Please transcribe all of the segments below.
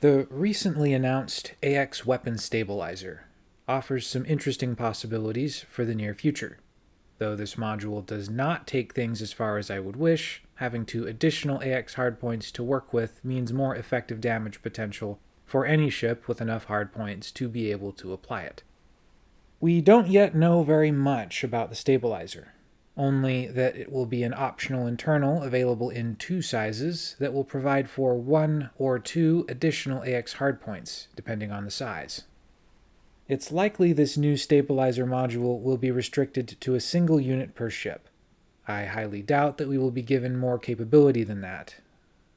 The recently announced AX Weapon Stabilizer offers some interesting possibilities for the near future. Though this module does not take things as far as I would wish, having two additional AX hardpoints to work with means more effective damage potential for any ship with enough hardpoints to be able to apply it. We don't yet know very much about the stabilizer, only that it will be an optional internal available in two sizes that will provide for one or two additional AX hardpoints, depending on the size. It's likely this new stabilizer module will be restricted to a single unit per ship. I highly doubt that we will be given more capability than that.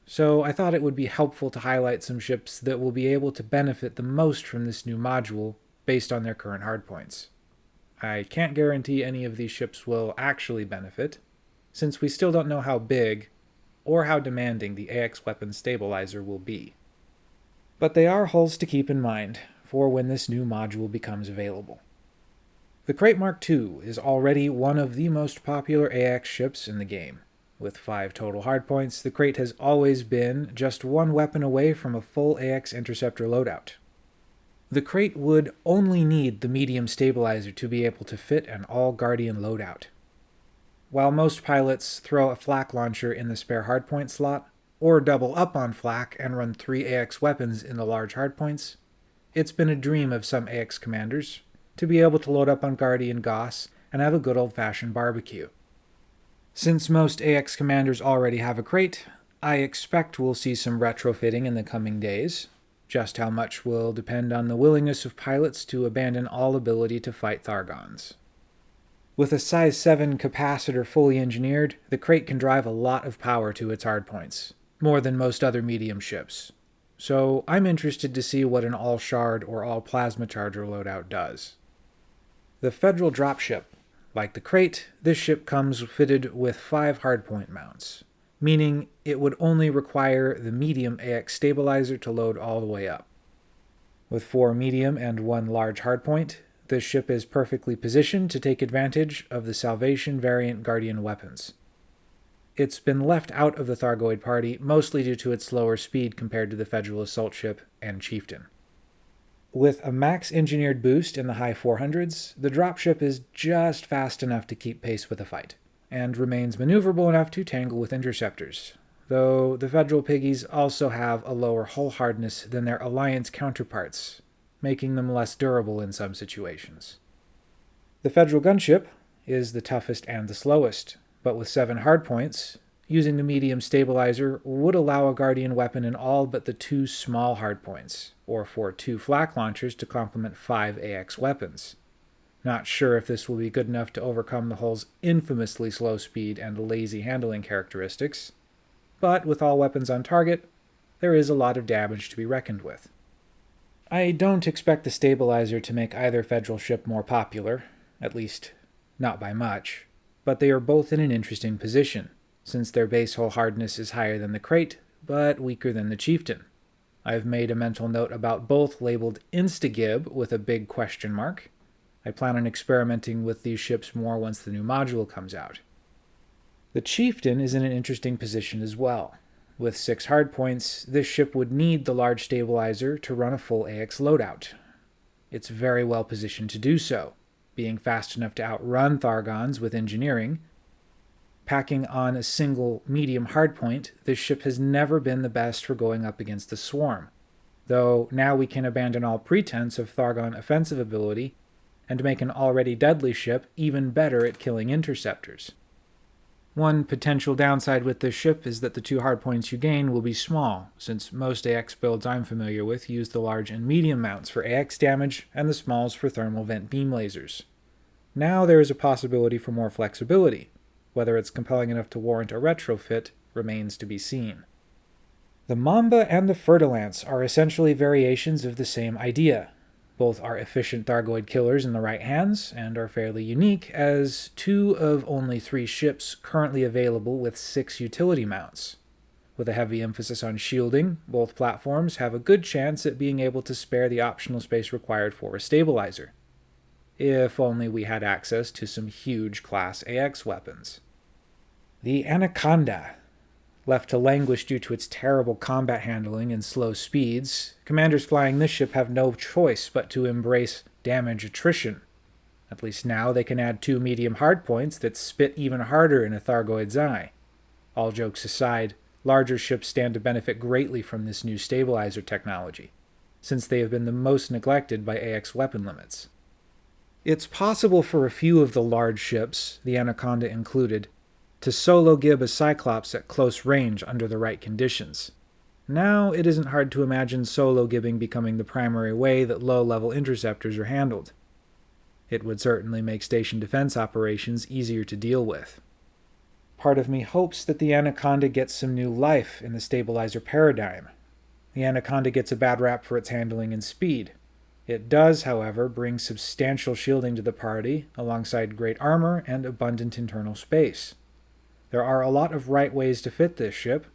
So I thought it would be helpful to highlight some ships that will be able to benefit the most from this new module based on their current hardpoints. I can't guarantee any of these ships will actually benefit, since we still don't know how big or how demanding the AX weapon stabilizer will be. But they are hulls to keep in mind for when this new module becomes available. The Krait Mark II is already one of the most popular AX ships in the game. With 5 total hardpoints, the Krait has always been just one weapon away from a full AX interceptor loadout, the Krait would only need the medium stabilizer to be able to fit an all-Guardian loadout. While most pilots throw a flak launcher in the spare hardpoint slot, or double up on flak and run three AX weapons in the large hardpoints, it's been a dream of some AX commanders to be able to load up on Guardian Gauss and have a good old-fashioned barbecue. Since most AX commanders already have a Krait, I expect we'll see some retrofitting in the coming days, just how much will depend on the willingness of pilots to abandon all ability to fight Thargons. With a size 7 capacitor fully engineered, the Krait can drive a lot of power to its hardpoints, more than most other medium ships. So I'm interested to see what an all-shard or all-plasma charger loadout does. The Federal dropship. Like the Krait, this ship comes fitted with five hardpoint mounts meaning it would only require the medium AX stabilizer to load all the way up. With four medium and one large hardpoint, this ship is perfectly positioned to take advantage of the Salvation variant Guardian weapons. It's been left out of the Thargoid party mostly due to its slower speed compared to the Federal assault ship and Chieftain. With a max engineered boost in the high 400s, the dropship is just fast enough to keep pace with the fight and remains maneuverable enough to tangle with interceptors, though the Federal Piggies also have a lower hull hardness than their Alliance counterparts, making them less durable in some situations. The Federal gunship is the toughest and the slowest, but with 7 hardpoints, using the medium stabilizer would allow a Guardian weapon in all but the two small hardpoints, or for two flak launchers to complement 5 AX weapons. Not sure if this will be good enough to overcome the hull's infamously slow speed and lazy handling characteristics, but with all weapons on target, there is a lot of damage to be reckoned with. I don't expect the stabilizer to make either Federal ship more popular, at least not by much, but they are both in an interesting position, since their base hull hardness is higher than the Krait, but weaker than the Chieftain. I've made a mental note about both labeled Instagib with a big question mark, I plan on experimenting with these ships more once the new module comes out. The Chieftain is in an interesting position as well. With six hardpoints, this ship would need the large stabilizer to run a full AX loadout. It's very well positioned to do so, being fast enough to outrun Thargons with engineering. Packing on a single medium hardpoint, this ship has never been the best for going up against the Swarm, though now we can abandon all pretense of Thargon offensive ability and make an already deadly ship even better at killing interceptors. One potential downside with this ship is that the two hardpoints you gain will be small, since most AX builds I'm familiar with use the large and medium mounts for AX damage and the smalls for thermal vent beam lasers. Now there is a possibility for more flexibility. Whether it's compelling enough to warrant a retrofit remains to be seen. The Mamba and the Fer-de-Lance are essentially variations of the same idea, both are efficient Thargoid killers in the right hands, and are fairly unique as two of only three ships currently available with six utility mounts. With a heavy emphasis on shielding, both platforms have a good chance at being able to spare the optional space required for a stabilizer. If only we had access to some huge Class AX weapons. The Anaconda. Left to languish due to its terrible combat handling and slow speeds, commanders flying this ship have no choice but to embrace damage attrition. At least now they can add two medium hardpoints that spit even harder in a Thargoid's eye. All jokes aside, larger ships stand to benefit greatly from this new stabilizer technology, since they have been the most neglected by AX weapon limits. It's possible for a few of the large ships, the Anaconda included, to solo gib a Cyclops at close range under the right conditions. Now, it isn't hard to imagine solo gibbing becoming the primary way that low-level interceptors are handled. It would certainly make station defense operations easier to deal with. Part of me hopes that the Anaconda gets some new life in the stabilizer paradigm. The Anaconda gets a bad rap for its handling and speed. It does, however, bring substantial shielding to the party, alongside great armor and abundant internal space. There are a lot of right ways to fit this ship,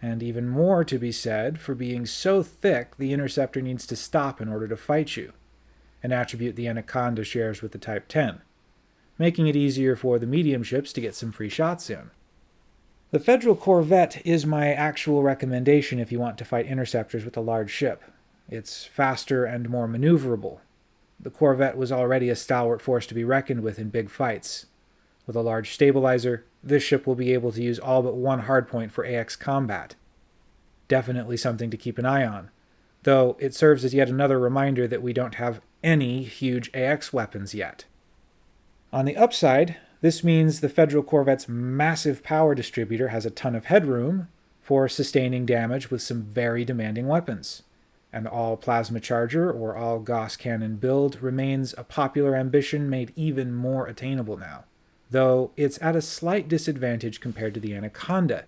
and even more to be said for being so thick the Interceptor needs to stop in order to fight you, an attribute the Anaconda shares with the Type 10, making it easier for the medium ships to get some free shots in. The Federal Corvette is my actual recommendation if you want to fight interceptors with a large ship. It's faster and more maneuverable. The Corvette was already a stalwart force to be reckoned with in big fights. With a large stabilizer, this ship will be able to use all but one hardpoint for AX combat. Definitely something to keep an eye on, though it serves as yet another reminder that we don't have any huge AX weapons yet. On the upside, this means the Federal Corvette's massive power distributor has a ton of headroom for sustaining damage with some very demanding weapons. An all-plasma charger or all-Gauss cannon build remains a popular ambition made even more attainable now though it's at a slight disadvantage compared to the Anaconda,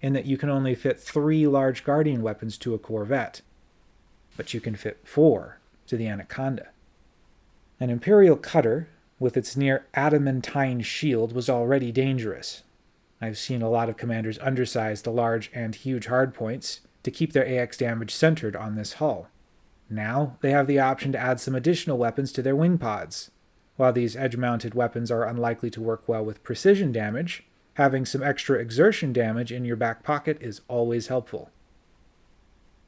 in that you can only fit three large Guardian weapons to a Corvette, but you can fit four to the Anaconda. An Imperial cutter, with its near adamantine shield, was already dangerous. I've seen a lot of commanders undersize the large and huge hardpoints to keep their AX damage centered on this hull. Now they have the option to add some additional weapons to their wing pods, while these edge-mounted weapons are unlikely to work well with precision damage, having some extra exertion damage in your back pocket is always helpful.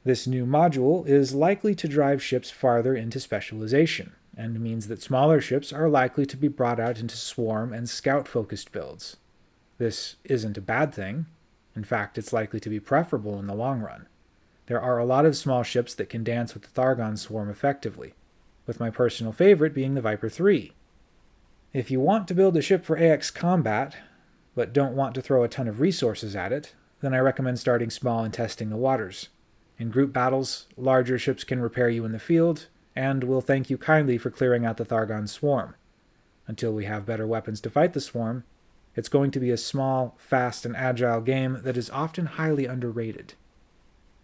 This new module is likely to drive ships farther into specialization, and means that smaller ships are likely to be brought out into swarm and scout-focused builds. This isn't a bad thing. In fact, it's likely to be preferable in the long run. There are a lot of small ships that can dance with the Thargon swarm effectively, with my personal favorite being the Viper 3, if you want to build a ship for AX combat, but don't want to throw a ton of resources at it, then I recommend starting small and testing the waters. In group battles, larger ships can repair you in the field, and will thank you kindly for clearing out the Thargon swarm. Until we have better weapons to fight the swarm, it's going to be a small, fast, and agile game that is often highly underrated.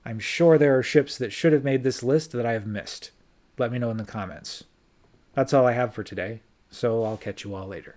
I'm sure there are ships that should have made this list that I have missed. Let me know in the comments. That's all I have for today so I'll catch you all later.